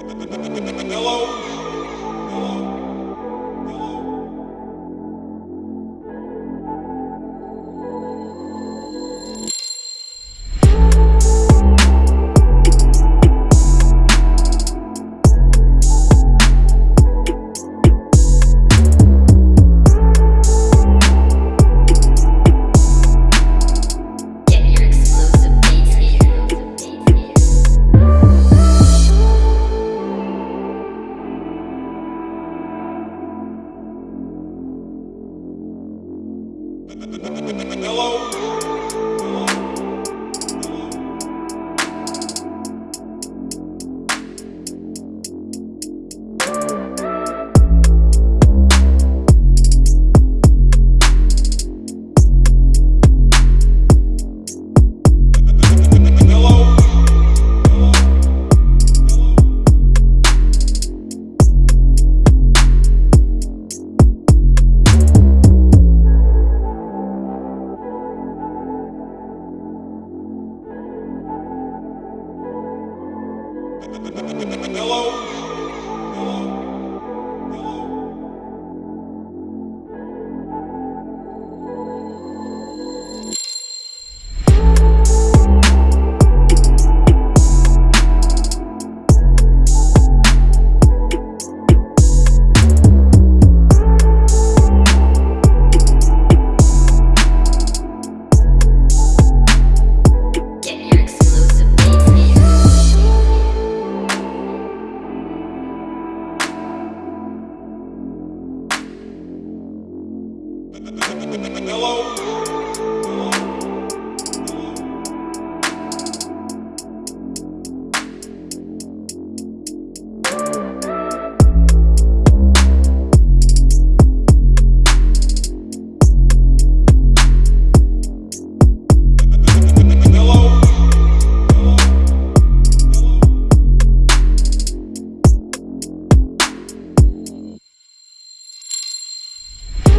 Hello? Hello? Hello.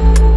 you